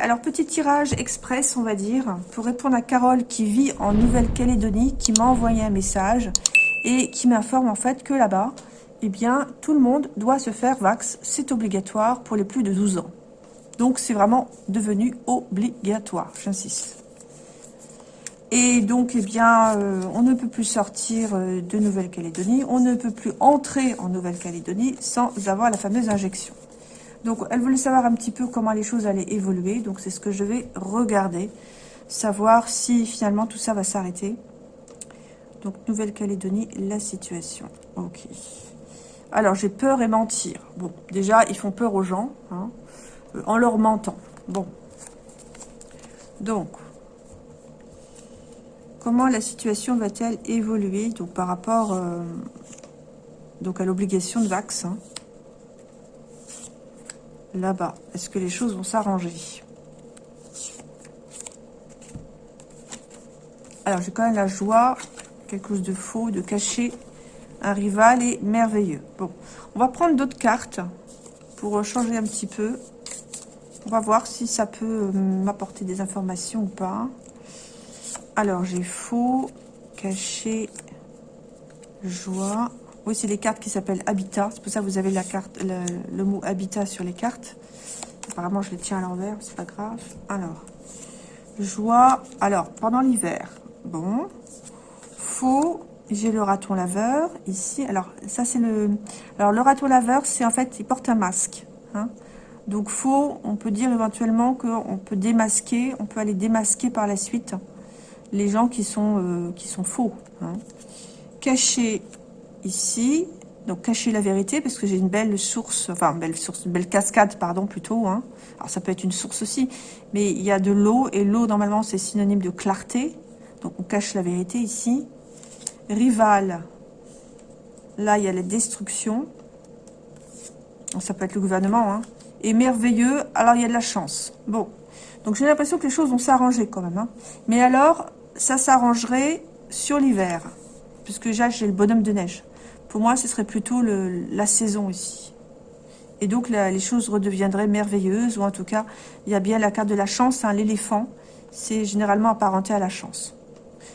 Alors, petit tirage express, on va dire, pour répondre à Carole qui vit en Nouvelle-Calédonie, qui m'a envoyé un message et qui m'informe en fait que là-bas, eh bien, tout le monde doit se faire vax. C'est obligatoire pour les plus de 12 ans. Donc, c'est vraiment devenu obligatoire, j'insiste. Et donc, eh bien, euh, on ne peut plus sortir euh, de Nouvelle-Calédonie, on ne peut plus entrer en Nouvelle-Calédonie sans avoir la fameuse injection. Donc, elle voulait savoir un petit peu comment les choses allaient évoluer, donc c'est ce que je vais regarder, savoir si finalement tout ça va s'arrêter. Donc, Nouvelle-Calédonie, la situation. Ok. Alors, j'ai peur et mentir. Bon, déjà, ils font peur aux gens, hein, euh, en leur mentant. Bon. Donc, comment la situation va-t-elle évoluer? Donc par rapport euh, donc à l'obligation de vaccin hein. Là-bas Est-ce que les choses vont s'arranger? Alors, j'ai quand même la joie, quelque chose de faux, de caché, un rival et merveilleux. Bon, on va prendre d'autres cartes pour changer un petit peu. On va voir si ça peut euh, m'apporter des informations ou pas. Alors, j'ai faux, caché, joie. Oui, c'est les cartes qui s'appellent Habitat. C'est pour ça que vous avez le, mot Habitat sur les cartes. Apparemment, je les tiens à l'envers, c'est pas grave. Alors, joie. Alors, pendant l'hiver. Bon. Faux. J'ai le raton laveur ici. Alors, ça, c'est le... Alors, le raton laveur, c'est en fait, il porte un masque. Hein. Donc, faux, on peut dire éventuellement qu'on peut démasquer. On peut aller démasquer par la suite les gens qui sont, euh, faux. Hein. Cacher ici, donc cacher la vérité, parce que j'ai une belle source, enfin, belle une belle cascade, pardon, plutôt. Hein. Alors, ça peut être une source aussi, mais il y a de l'eau, et l'eau, normalement, c'est synonyme de clarté. Donc, on cache la vérité ici. Rival, là, il y a la destruction. Ça peut être le gouvernement, hein. Et merveilleux, alors il y a de la chance. Bon, donc j'ai l'impression que les choses vont s'arranger quand même. Hein. Mais alors, ça s'arrangerait sur l'hiver, puisque j'ai le bonhomme de neige. Pour moi, ce serait plutôt la saison ici. Et donc, les choses redeviendraient merveilleuses, ou en tout cas, il y a bien la carte de la chance, hein, l'éléphant, c'est généralement apparenté à la chance.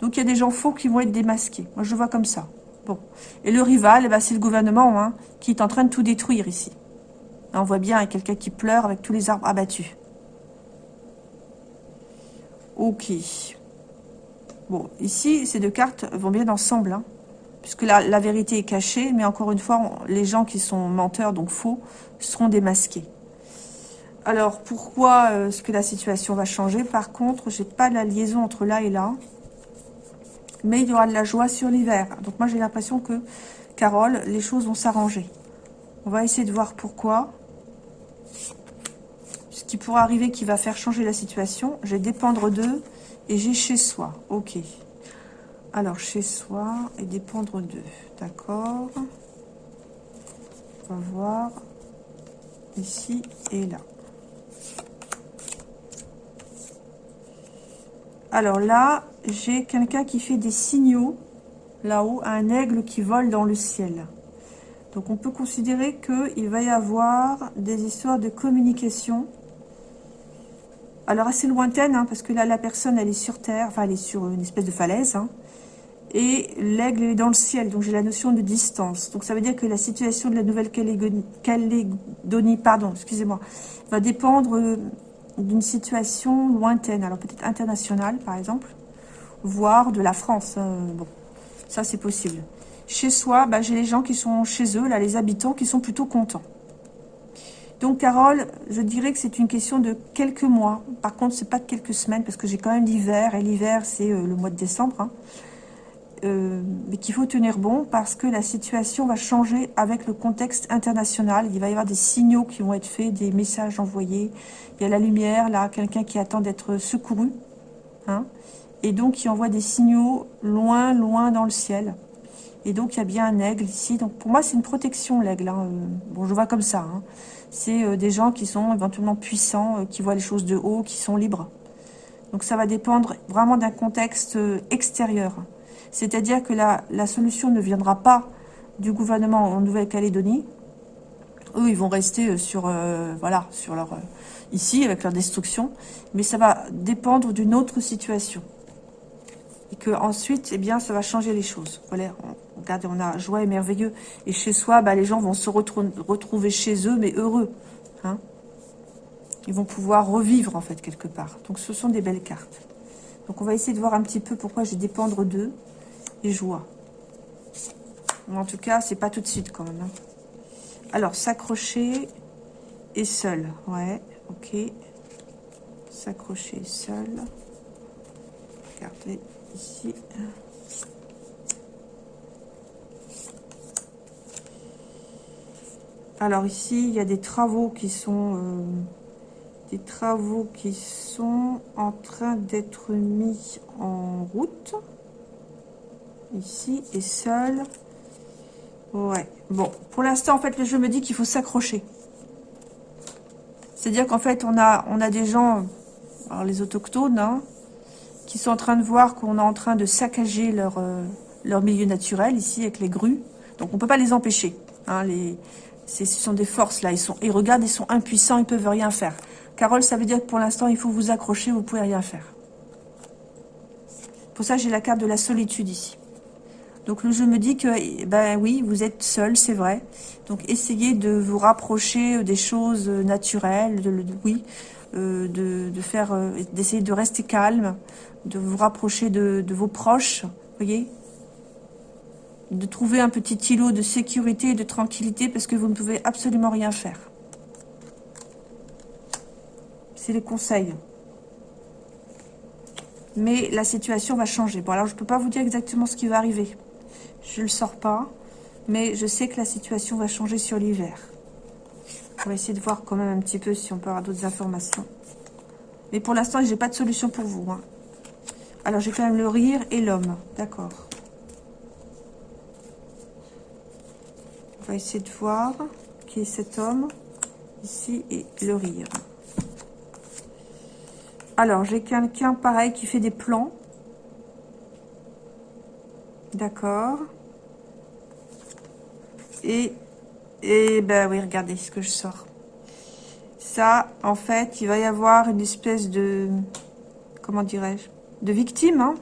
Donc, il y a des gens faux qui vont être démasqués. Moi, je vois comme ça. Bon. Et le rival, eh ben, c'est le gouvernement hein, qui est en train de tout détruire ici. on voit bien quelqu'un qui pleure avec tous les arbres abattus. Ok. Bon, ici, ces deux cartes vont bien ensemble, hein, puisque la, vérité est cachée, mais encore une fois, les gens qui sont menteurs, donc faux, seront démasqués. Alors, pourquoi euh, est-ce que la situation va changer? Par contre, j'ai pas la liaison entre là et là, mais il y aura de la joie sur l'hiver. Donc moi, j'ai l'impression que, Carole, les choses vont s'arranger. On va essayer de voir pourquoi. Ce qui pourra arriver qui va faire changer la situation, j'ai dépendre d'eux et j'ai chez soi. Ok. Alors, chez soi et dépendre d'eux. D'accord. On va voir ici et là. Alors là, j'ai quelqu'un qui fait des signaux là-haut, un aigle qui vole dans le ciel. Donc on peut considérer qu'il va y avoir des histoires de communication alors assez lointaine, hein, parce que là, la personne, elle est sur terre, enfin, elle est sur une espèce de falaise, hein. Et l'aigle est dans le ciel, donc j'ai la notion de distance. Donc ça veut dire que la situation de la Nouvelle-Calédonie, pardon, excusez-moi, va dépendre euh, d'une situation lointaine, alors peut-être internationale, par exemple, voire de la France. Hein. bon, ça c'est possible. Chez soi, bah, j'ai les gens qui sont chez eux, là, les habitants, qui sont plutôt contents. Donc, Carole, je dirais que c'est une question de quelques mois. Par contre, c'est pas de quelques semaines, parce que j'ai quand même l'hiver, et l'hiver, c'est euh, le mois de décembre. Hein. Euh, mais qu'il faut tenir bon, parce que la situation va changer avec le contexte international. Il va y avoir des signaux qui vont être faits, des messages envoyés. Il y a la lumière, là, quelqu'un qui attend d'être secouru. Hein, et donc, qui envoie des signaux loin, loin dans le ciel. Et donc, il y a bien un aigle ici. Donc, pour moi, c'est une protection, l'aigle. Hein. Bon, je vois comme ça. Hein c'est euh, des gens qui sont éventuellement puissants, euh, qui voient les choses de haut, qui sont libres. Donc ça va dépendre vraiment d'un contexte euh, extérieur. C'est-à-dire que la, solution ne viendra pas du gouvernement en Nouvelle-Calédonie. Eux, ils vont rester sur, voilà, sur, leur, ici, avec leur destruction, mais ça va dépendre d'une autre situation. Et que ensuite, eh bien, ça va changer les choses. Voilà, regardez, on a joie et merveilleux. Et chez soi, bah, les gens vont se retrouver chez eux, mais heureux. Hein Ils vont pouvoir revivre, en fait, quelque part. Donc, ce sont des belles cartes. Donc, on va essayer de voir un petit peu pourquoi j'ai dépendre d'eux joie. En tout cas, c'est pas tout de suite, quand même. Hein. Alors, s'accrocher et seul. Ouais, ok. S'accrocher seul. Regardez ici. Alors ici, il y a des travaux qui sont... Euh, des travaux qui sont en train d'être mis en route. Ici, et seul. Ouais. Bon, pour l'instant, en fait, le jeu me dit qu'il faut s'accrocher. C'est-à-dire qu'en fait, on a, on a des gens, alors les autochtones, hein, qui sont en train de voir qu'on est en train de saccager leur, euh, leur milieu naturel, ici, avec les grues. Donc, on ne peut pas les empêcher. Hein, ce sont des forces, là. Ils, sont, ils regardent, ils sont impuissants, ils peuvent rien faire. Carole, ça veut dire que pour l'instant, il faut vous accrocher, vous ne pouvez rien faire. Pour ça, j'ai la carte de la solitude ici. Donc le jeu me dit que, ben oui, vous êtes seul, c'est vrai. Donc essayez de vous rapprocher des choses naturelles, de, oui, euh, de, faire, euh, d'essayer de rester calme, de vous rapprocher de, vos proches, voyez De trouver un petit îlot de sécurité et de tranquillité parce que vous ne pouvez absolument rien faire. C'est les conseils mais la situation va changer. Bon, alors je ne peux pas vous dire exactement ce qui va arriver. Je ne le sors pas, mais je sais que la situation va changer sur l'hiver. On va essayer de voir quand même un petit peu si on peut avoir d'autres informations. Mais pour l'instant, je n'ai pas de solution pour vous. Hein. Alors, j'ai quand même le rire et l'homme. D'accord. On va essayer de voir qui est cet homme. Ici, et le rire. Alors, j'ai quelqu'un pareil qui fait des plans. D'accord. Et, et ben oui, regardez ce que je sors. Ça, en fait, il va y avoir une espèce de, comment dirais-je, de victime. Hein.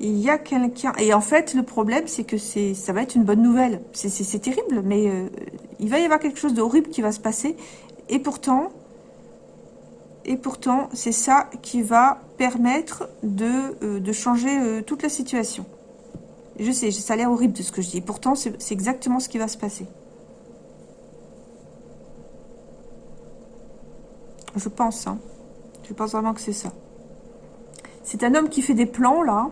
il y a quelqu'un... Et en fait, le problème, c'est que ça va être une bonne nouvelle. C'est terrible, mais euh, il va y avoir quelque chose d'horrible qui va se passer. Et pourtant, et pourtant, c'est ça qui va permettre de, euh, changer euh, toute la situation. Je sais, ça a l'air horrible de ce que je dis. Pourtant, c'est exactement ce qui va se passer. Je pense, hein. Je pense vraiment que c'est ça. C'est un homme qui fait des plans, là,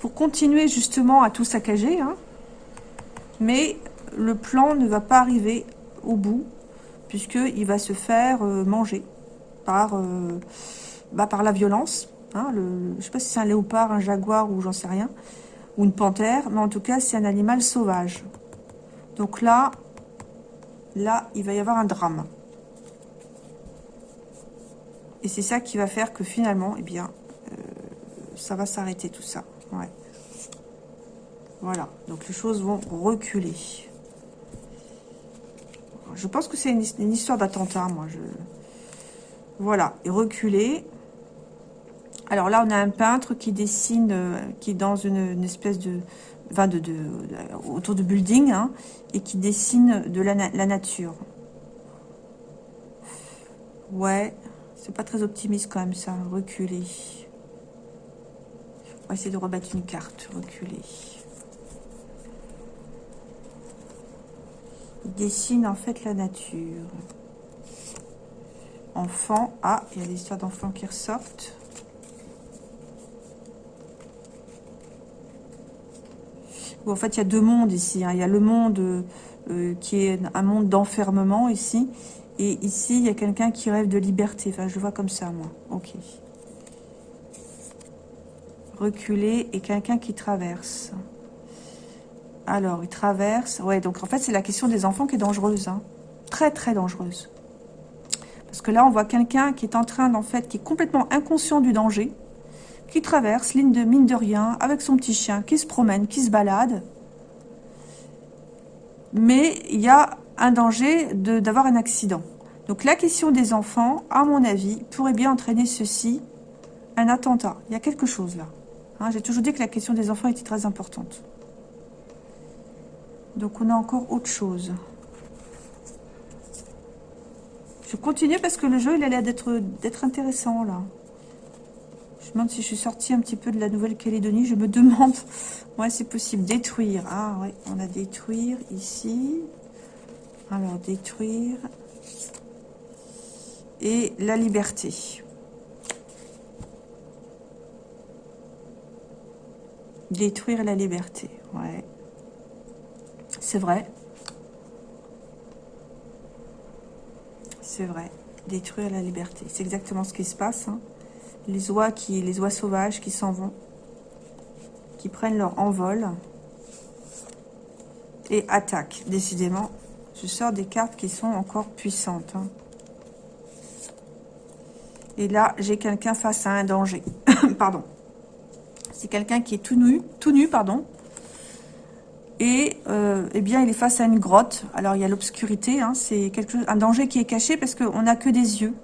pour continuer justement à tout saccager, hein. Mais le plan ne va pas arriver au bout, puisqu'il va se faire euh, manger par, euh, bah, par la violence. Hein, je ne sais pas si c'est un léopard, un jaguar ou j'en sais rien ou une panthère, mais en tout cas, c'est un animal sauvage. Donc là, là, il va y avoir un drame. Et c'est ça qui va faire que finalement, eh bien, euh, ça va s'arrêter tout ça. Voilà, donc les choses vont reculer. Je pense que c'est une, une, histoire d'attentat, moi. Je... Voilà, et reculer. Alors là, on a un peintre qui dessine, euh, qui est dans une, espèce de, enfin de, autour de building, hein, et qui dessine de la, nature. Ouais, c'est pas très optimiste quand même ça, reculer. On va essayer de rebattre une carte, reculer. Il dessine en fait la nature. Enfant, ah, il y a des histoires d'enfants qui ressortent. En fait, il y a deux mondes ici. Hein. Il y a le monde euh, qui est un monde d'enfermement ici. Et ici, il y a quelqu'un qui rêve de liberté. Enfin, je le vois comme ça, moi. Ok. Reculer et quelqu'un qui traverse. Alors, il traverse. Ouais, donc en fait, c'est la question des enfants qui est dangereuse. Hein. Très, très dangereuse. Parce que là, on voit quelqu'un qui est en train, en fait, qui est complètement inconscient du danger qui traverse, ligne de mine de rien, avec son petit chien, qui se promène, qui se balade. Mais il y a un danger d'avoir un accident. Donc la question des enfants, à mon avis, pourrait bien entraîner ceci, un attentat. Il y a quelque chose là. Hein, j'ai toujours dit que la question des enfants était très importante. Donc on a encore autre chose. Je continue parce que le jeu, il a l'air d'être intéressant là. Demande si je suis sortie un petit peu de la Nouvelle-Calédonie. Je me demande. Ouais, c'est possible. Détruire. Ah ouais, on a détruire ici. Alors, détruire. Et la liberté. Détruire la liberté. Ouais. C'est vrai. C'est vrai. Détruire la liberté. C'est exactement ce qui se passe. Hein les oies, sauvages qui s'en vont, qui prennent leur envol et attaquent. Décidément, je sors des cartes qui sont encore puissantes. Hein. Et là, j'ai quelqu'un face à un danger. pardon. C'est quelqu'un qui est tout nu, tout nu, pardon. Et euh, eh bien, il est face à une grotte. Alors, il y a l'obscurité. Hein. C'est un danger qui est caché parce qu'on n'a que des yeux.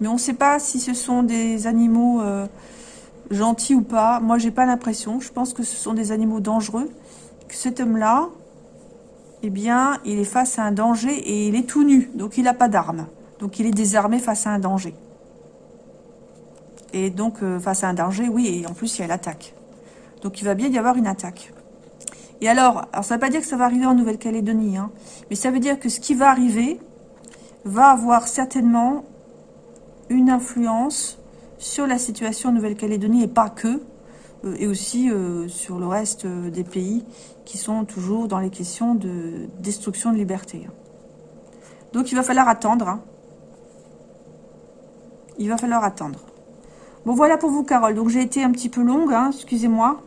Mais on ne sait pas si ce sont des animaux euh, gentils ou pas. Moi, j'ai pas l'impression. Je pense que ce sont des animaux dangereux. Que cet homme-là, eh bien, il est face à un danger et il est tout nu. Donc, il n'a pas d'armes. Donc, il est désarmé face à un danger. Et donc, euh, face à un danger, oui, et en plus, il y a l'attaque. Donc, il va bien y avoir une attaque. Et alors, alors ça ne veut pas dire que ça va arriver en Nouvelle-Calédonie, hein, mais ça veut dire que ce qui va arriver va avoir certainement une influence sur la situation en Nouvelle-Calédonie et pas que, euh, et aussi euh, sur le reste euh, des pays qui sont toujours dans les questions de destruction de liberté. Donc il va falloir attendre. Hein. Il va falloir attendre. Bon voilà pour vous Carole, donc j'ai été un petit peu longue, hein, excusez-moi.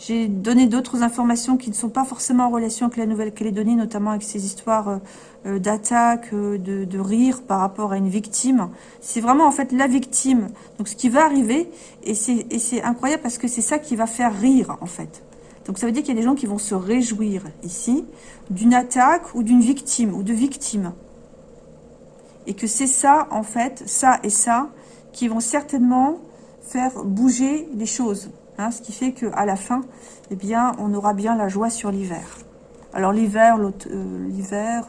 J'ai donné d'autres informations qui ne sont pas forcément en relation avec la Nouvelle-Calédonie, notamment avec ces histoires euh, euh, d'attaque, euh, de, rire par rapport à une victime. C'est vraiment en fait la victime. Donc ce qui va arriver, et c'est incroyable parce que c'est ça qui va faire rire en fait. Donc ça veut dire qu'il y a des gens qui vont se réjouir ici d'une attaque ou d'une victime ou de victimes. Et que c'est ça en fait, ça et ça, qui vont certainement faire bouger les choses. Hein, ce qui fait qu'à la fin, eh bien, on aura bien la joie sur l'hiver. Alors l'hiver, euh, l'hiver,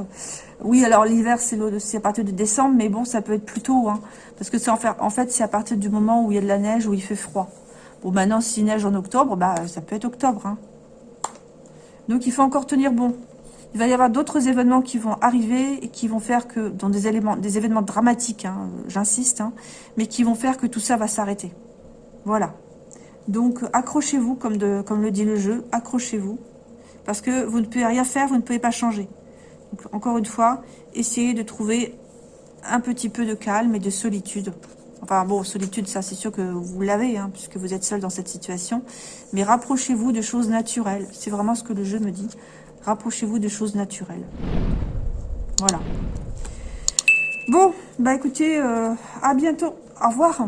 oui, alors l'hiver, c'est à partir de décembre, mais bon, ça peut être plus tôt, hein, parce que c'est en, en fait, c'est à partir du moment où il y a de la neige, où il fait froid. Bon, maintenant, s'il neige en octobre, bah, ça peut être octobre. Hein. Donc, il faut encore tenir bon. Il va y avoir d'autres événements qui vont arriver et qui vont faire que, dans des éléments, des événements dramatiques, j'insiste, mais qui vont faire que tout ça va s'arrêter. Voilà. Donc, accrochez-vous, comme, le dit le jeu, accrochez-vous. Parce que vous ne pouvez rien faire, vous ne pouvez pas changer. encore une fois, essayez de trouver un petit peu de calme et de solitude. Enfin bon, solitude, ça c'est sûr que vous l'avez, hein, puisque vous êtes seul dans cette situation. Mais rapprochez-vous de choses naturelles. C'est vraiment ce que le jeu me dit. Rapprochez-vous de choses naturelles. Voilà. Bon, bah écoutez, euh, à bientôt. Au revoir.